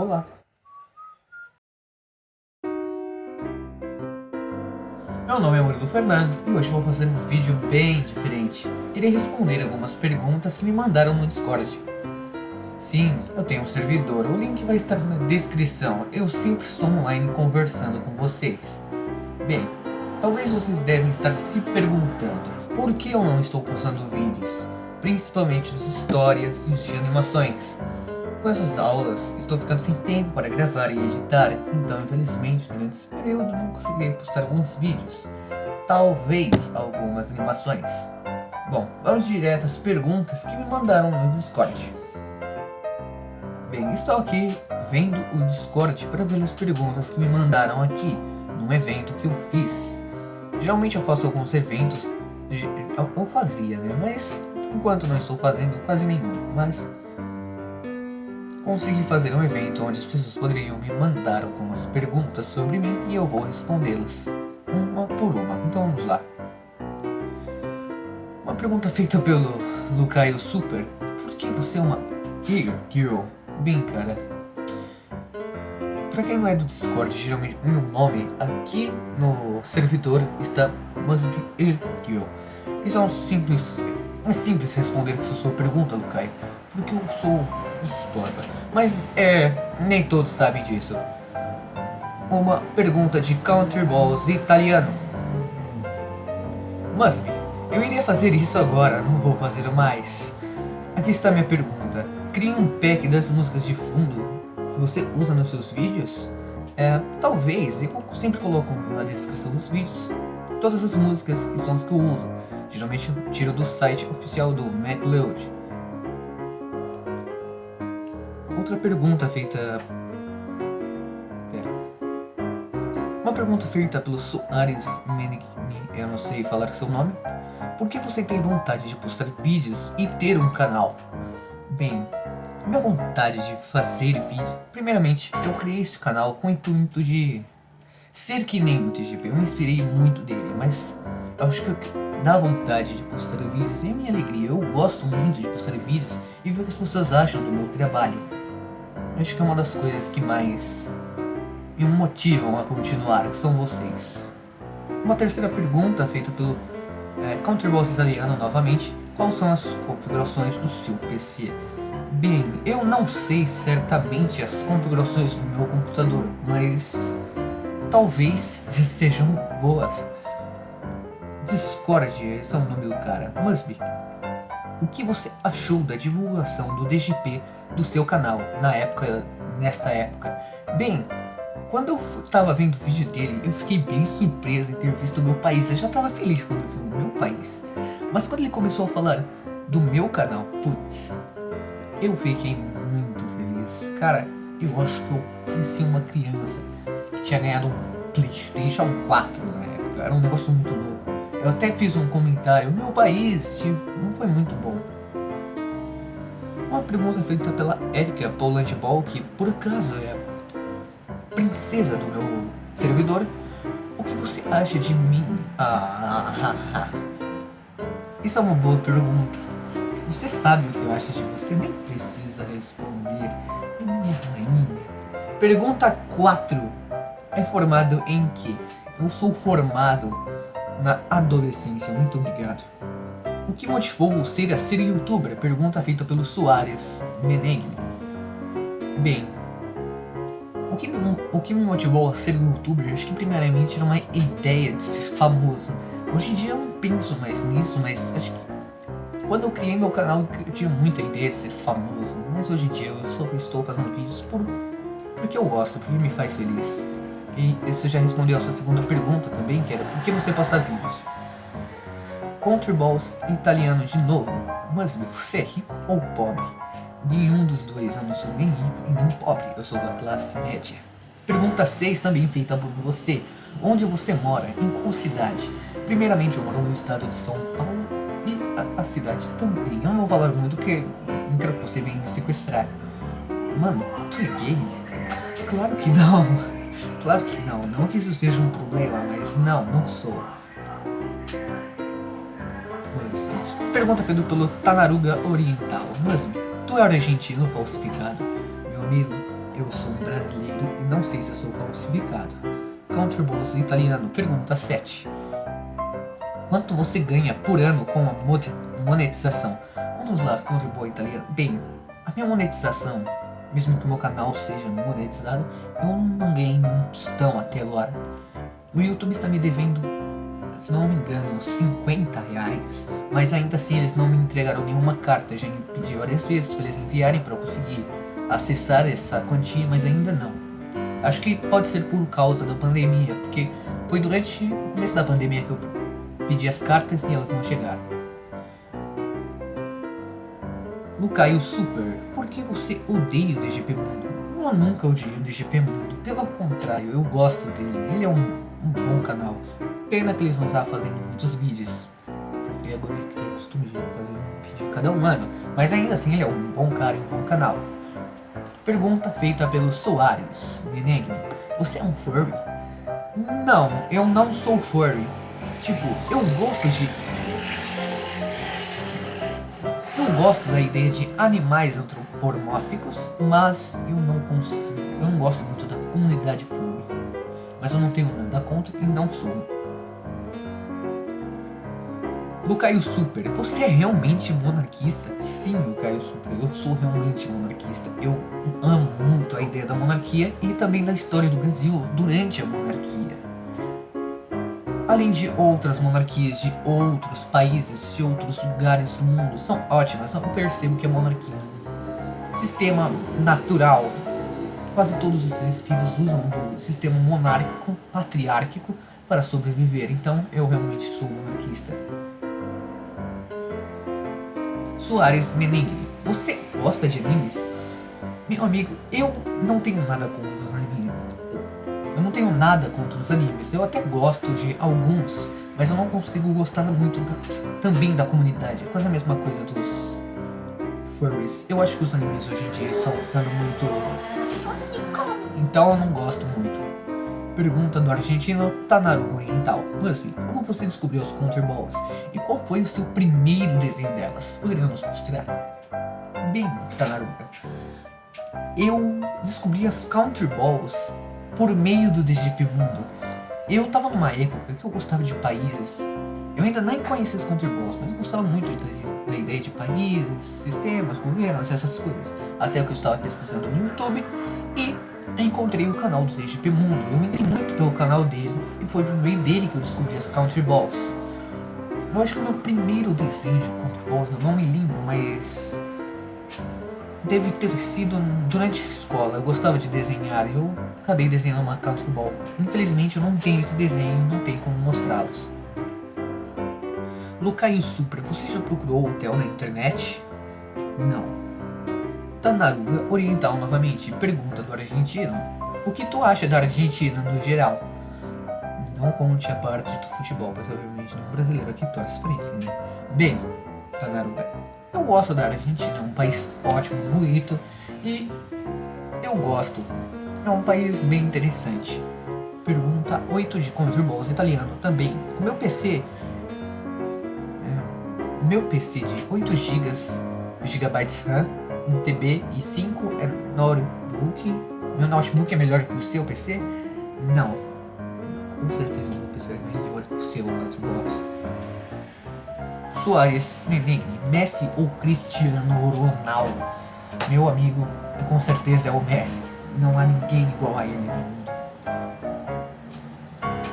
Olá! Meu nome é Murilo Fernando e hoje vou fazer um vídeo bem diferente. Irei responder algumas perguntas que me mandaram no Discord. Sim, eu tenho um servidor, o link vai estar na descrição. Eu sempre estou online conversando com vocês. Bem, talvez vocês devem estar se perguntando por que eu não estou postando vídeos, principalmente de histórias e de animações. Com essas aulas, estou ficando sem tempo para gravar e editar, então infelizmente durante esse período não consegui postar alguns vídeos, talvez algumas animações. Bom, vamos direto às perguntas que me mandaram no Discord. Bem, estou aqui vendo o Discord para ver as perguntas que me mandaram aqui, num evento que eu fiz. Geralmente eu faço alguns eventos, eu fazia né, mas enquanto não estou fazendo quase nenhum, mas consegui fazer um evento onde as pessoas poderiam me mandar algumas perguntas sobre mim e eu vou respondê-las uma por uma. Então vamos lá. Uma pergunta feita pelo Lucaio Super. Por que você é uma Eager Girl? Bem, cara. Pra quem não é do Discord, geralmente o meu nome aqui no servidor está Must Be Girl. Isso é um simples... É simples responder essa sua pergunta, Lucaio. Porque eu sou gostosa. Mas é, nem todos sabem disso. Uma pergunta de Country Balls italiano. Musby, eu iria fazer isso agora, não vou fazer mais. Aqui está minha pergunta. Crie um pack das músicas de fundo que você usa nos seus vídeos? É, talvez, eu sempre coloco na descrição dos vídeos todas as músicas e sons que eu uso. Geralmente eu tiro do site oficial do MacLeod. Outra pergunta feita... Pera. Uma pergunta feita pelo Soares Menigni, eu não sei falar seu nome. Por que você tem vontade de postar vídeos e ter um canal? Bem, minha vontade de fazer vídeos... Primeiramente, eu criei esse canal com o intuito de ser que nem o TGP. Eu me inspirei muito dele, mas eu acho que dá vontade de postar vídeos e é minha alegria. Eu gosto muito de postar vídeos e ver o que as pessoas acham do meu trabalho. Acho que é uma das coisas que mais me motivam a continuar, são vocês. Uma terceira pergunta feita pelo é, Counterboss italiano novamente. Quais são as configurações do seu PC? Bem, eu não sei certamente as configurações do meu computador, mas talvez sejam boas. Discord, esse é o nome do cara. Musby, o que você achou da divulgação do DGP do seu canal na época, nessa época? Bem, quando eu tava vendo o vídeo dele, eu fiquei bem surpreso em ter visto o meu país. Eu já tava feliz quando vi o meu país. Mas quando ele começou a falar do meu canal, putz, eu fiquei muito feliz. Cara, eu acho que eu parecia uma criança que tinha ganhado um Playstation 4 na época. Era um negócio muito louco. Eu até fiz um comentário, meu país não foi muito bom. Uma pergunta feita pela Erika Poland Ball, que por acaso é princesa do meu servidor. O que você acha de mim? Ah, ah, ah, ah. Isso é uma boa pergunta. Você sabe o que eu acho de você, nem precisa responder. Minha rainha. Pergunta 4. É formado em que? Eu sou formado na adolescência. Muito obrigado. O que motivou você a ser youtuber? Pergunta feita pelo Soares Menegni. Bem, o que, me, o que me motivou a ser youtuber, acho que primeiramente era uma ideia de ser famoso. Hoje em dia eu não penso mais nisso, mas acho que quando eu criei meu canal eu tinha muita ideia de ser famoso. Mas hoje em dia eu só estou fazendo vídeos por, porque eu gosto, porque me faz feliz. E isso já respondeu a sua segunda pergunta também, que era por que você posta vídeos? Balls italiano de novo. Mas você é rico ou pobre? Nenhum dos dois, eu não sou nem rico e nem pobre, eu sou da classe média. Pergunta 6 também feita por você. Onde você mora? Em qual cidade? Primeiramente eu moro no estado de São Paulo e a, a cidade também. Eu não vou falar muito porque não quero que você venha me sequestrar. Mano, tu é gay? Claro que não. Claro que não, não que isso seja um problema, mas não, não sou. Pergunta feita pelo Tanaruga Oriental. Mas tu é argentino falsificado? Meu amigo, eu sou um brasileiro e não sei se sou falsificado. Country Balls italiano, pergunta 7. Quanto você ganha por ano com a monetização? Vamos lá, Country Ball italiano. Bem, a minha monetização, mesmo que o meu canal seja monetizado, eu não ganhei um tostão até agora. O YouTube está me devendo, se não me engano, 50 reais. Mas ainda assim eles não me entregaram nenhuma carta. Eu já pedi várias vezes para eles enviarem para eu conseguir acessar essa quantia, mas ainda não. Acho que pode ser por causa da pandemia, porque foi durante o começo da pandemia que eu pedi as cartas e elas não chegaram. Lucaio Super, por que você odeia o DGP Mundo? Eu nunca odiei o DGP Mundo, pelo contrário, eu gosto dele, ele é um, um bom canal. Pena que eles não estão fazendo muitos vídeos, porque agora ele criou o costume de fazer um vídeo cada um ano, mas ainda assim ele é um bom cara e um bom canal. Pergunta feita pelo Soares Benegni. Você é um furry? Não, eu não sou furry. Tipo, eu gosto de... Eu gosto da ideia de animais antropomórficos, mas eu não consigo... Eu não gosto muito da comunidade furry. Mas eu não tenho nada contra e não sou. Do Caio Super, você é realmente monarquista? Sim, o Caio Super, eu sou realmente monarquista. Eu amo muito a ideia da monarquia e também da história do Brasil durante a monarquia. Além de outras monarquias de outros países, de outros lugares do mundo, são ótimas, eu percebo que a monarquia sistema natural. Quase todos os seres vivos usam do sistema monárquico, patriárquico, para sobreviver, então eu realmente sou monarquista. Soares Menegri. Você gosta de animes? Meu amigo, eu não tenho nada. Eu não tenho nada contra os animes. Eu até gosto de alguns, mas eu não consigo gostar muito da, também da comunidade. É quase a mesma coisa dos furries. Eu acho que os animes hoje em dia estão ficando muito... Então eu não gosto muito. Pergunta do argentino Tanaru Oriental. Wesley, como você descobriu os Counter Balls? E qual foi o seu primeiro desenho delas? Poderia nos mostrar? Bem, Tanaruga, eu descobri as Counter Balls por meio do DGP Mundo. Eu tava numa época que eu gostava de países. Eu ainda nem conhecia os Counter Balls, mas eu gostava muito da ideia de países, sistemas, governos, essas coisas. Até que eu estava pesquisando no YouTube e encontrei o canal do DGP Mundo. Eu me interessei muito pelo canal dele e foi por meio dele que eu descobri as Country Balls. Eu acho que o meu primeiro desenho de Country Balls, eu não me lembro, mas... Deve ter sido durante a escola, eu gostava de desenhar e eu acabei desenhando uma Country Ball. Infelizmente eu não tenho esse desenho, não tenho como mostrá-los. Lucaio Supra, você já procurou hotel na internet? Não. Tanaruga Oriental novamente, pergunta do argentino. O que tu acha da Argentina no geral? Não conte a parte do futebol, pois obviamente não brasileiro aqui torce pra ele, né? Bem, Tanaruga, eu gosto da Argentina, é um país ótimo, bonito e eu gosto. É um país bem interessante. Pergunta 8 de Conjurbos italiano também. O meu PC... É, meu PC de 8 GB, GB RAM um TB e 5 é notebook. Meu notebook é melhor que o seu PC? Não. Com certeza o meu PC é melhor que o seu, Xbox. Soares, Menegni, Messi ou Cristiano Ronaldo? Meu amigo, com certeza é o Messi. Não há ninguém igual a ele no mundo.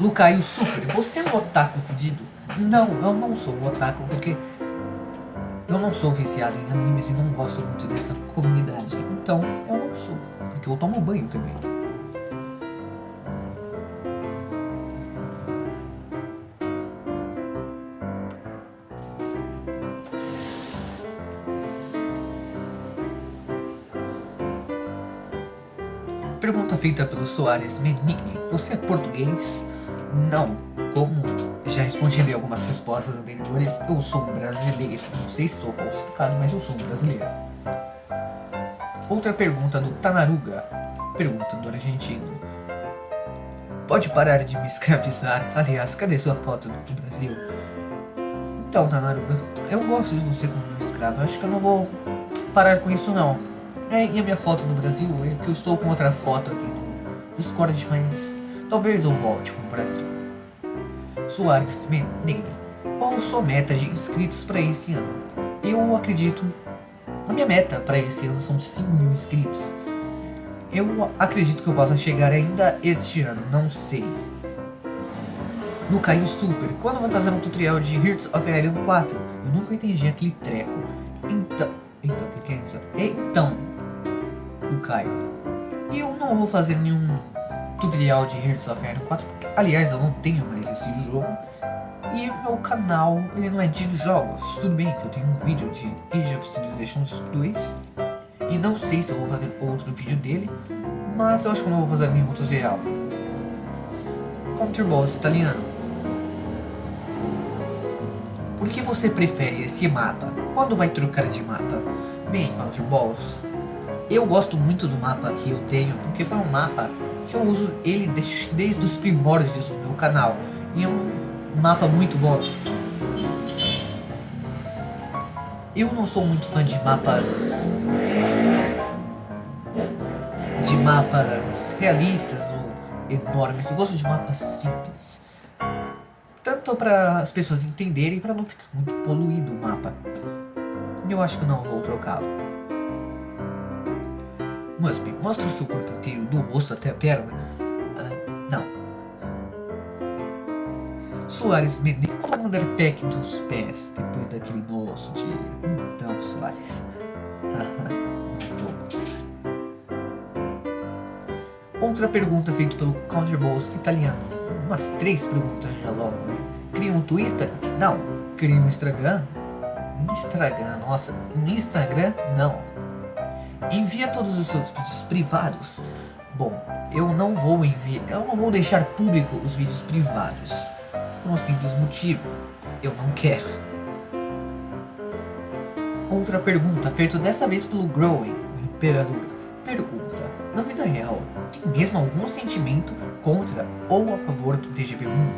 Lucaio Super, você é um otaku fedido? Não, eu não sou um otaku porque eu não sou viciado em animes e não gosto muito dessa comunidade. Então, eu não sou. Porque eu tomo banho também. Pergunta feita pelo Soares Menigni. Você é português? Não. Como já respondi em algumas respostas anteriores, eu sou um brasileiro. Não sei se estou falsificado, mas eu sou um brasileiro. Outra pergunta do Tanaruga. Pergunta do argentino. Pode parar de me escravizar? Aliás, cadê sua foto do Brasil? Então, Tanaruga, eu gosto de você como meu escravo. Acho que eu não vou parar com isso não. É, e a minha foto do Brasil é que eu estou com outra foto aqui no Discord, mas talvez eu volte com o Brasil. Soares Menegri, qual sua meta de inscritos para esse ano? Eu acredito, a minha meta para esse ano são 5 mil inscritos. Eu acredito que eu possa chegar ainda este ano, não sei. No Caio Super, quando vai fazer um tutorial de Hearts of Iron 4? Eu nunca entendi aquele treco. Então, então, então, o Caio, eu não vou fazer nenhum tutorial de Hearts of Iron 4, porque, aliás, eu não tenho mais esse jogo. E meu canal, ele não é de jogos. Tudo bem que eu tenho um vídeo de Age of Civilization 2, e não sei se eu vou fazer outro vídeo dele, mas eu acho que não vou fazer nenhum tutorial. Counter Boss italiano. Por que você prefere esse mapa? Quando vai trocar de mapa? Bem, Counter Balls, eu gosto muito do mapa que eu tenho, porque foi um mapa que eu uso ele desde, desde os primórdios do meu canal. E é um mapa muito bom. Eu não sou muito fã de mapas... De mapas realistas ou enormes, eu gosto de mapas simples. Tanto para as pessoas entenderem, para não ficar muito poluído o mapa. Eu acho que não vou trocá-lo. Mostra o seu corpo inteiro, do rosto até a perna. Não. Soares Menezes, como mandar pack dos pés depois daquele nosso dia? Então, Soares. Outra pergunta feita pelo Counterballs italiano. Umas três perguntas já logo, né? Cria um Twitter? Não. Cria um Instagram? Instagram, nossa. Um Instagram? Não. Envia todos os seus vídeos privados? Bom, eu não vou enviar, eu não vou deixar público os vídeos privados. Por um simples motivo. Eu não quero. Outra pergunta, feita dessa vez pelo Growing, o Imperador. Pergunta, na vida real, mesmo algum sentimento contra ou a favor do DGP Mundo.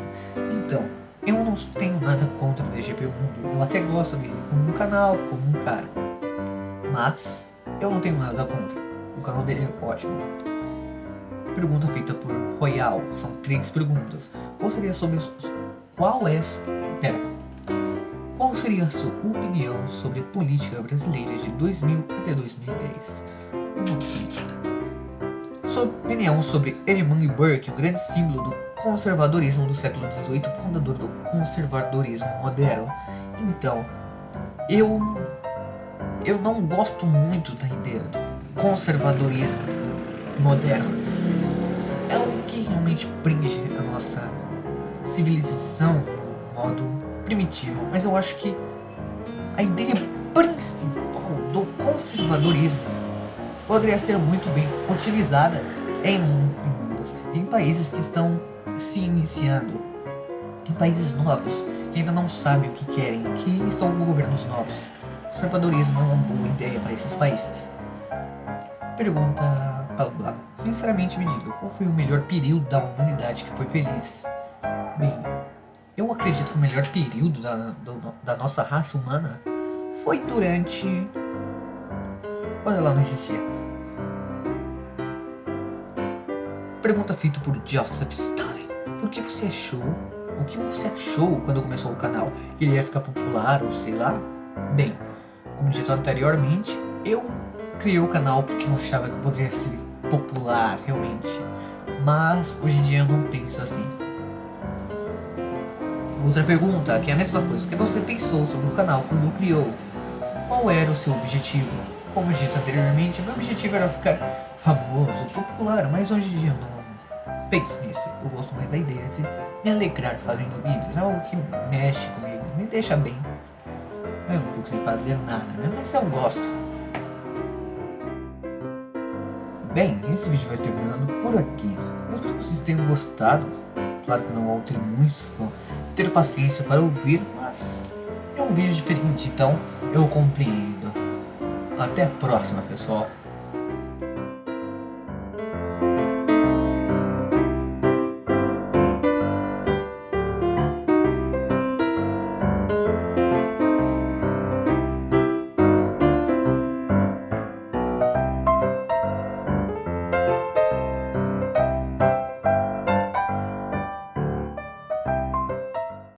Então, eu não tenho nada contra o DGP Mundo, eu até gosto dele como um canal, como um cara. Mas, eu não tenho nada contra. O canal dele é ótimo. Pergunta feita por Royal, são três perguntas. Qual seria sobre... Qual é... Pera. Qual seria a sua opinião sobre política brasileira de 2000 até 2010? Uma pergunta sua opinião sobre Edmund Burke, um grande símbolo do conservadorismo do século XVIII, fundador do conservadorismo moderno. Então, eu, eu não gosto muito da ideia do conservadorismo moderno. É o que realmente prende a nossa civilização no modo primitivo, mas eu acho que a ideia principal do conservadorismo poderia ser muito bem utilizada em mundos, em países que estão se iniciando, em países novos, que ainda não sabem o que querem, que estão com governos novos. Conservadorismo é uma boa ideia para esses países. Pergunta Sinceramente me diga, qual foi o melhor período da humanidade que foi feliz? Bem, eu acredito que o melhor período da, do, da nossa raça humana foi durante... quando ela não existia. Pergunta feita por Joseph Stalin. Por que você achou? O que você achou quando começou o canal? Que ele ia ficar popular ou sei lá? Bem, como dito anteriormente, eu criei o canal porque eu achava que eu poderia ser popular realmente. Mas hoje em dia eu não penso assim. Outra pergunta, que é a mesma coisa. Que você pensou sobre o canal quando criou? Qual era o seu objetivo? Como dito anteriormente, meu objetivo era ficar famoso, popular, mas hoje em dia eu não Pense nisso, eu gosto mais da ideia de me alegrar fazendo vídeos, é algo que mexe comigo, me deixa bem. Eu não fico sem fazer nada, né? Mas eu gosto. Bem, esse vídeo vai terminando por aqui. Eu espero que vocês tenham gostado. Claro que não vão ter muitos, vão ter paciência para ouvir, mas é um vídeo diferente, então eu compreendo. Até a próxima, pessoal.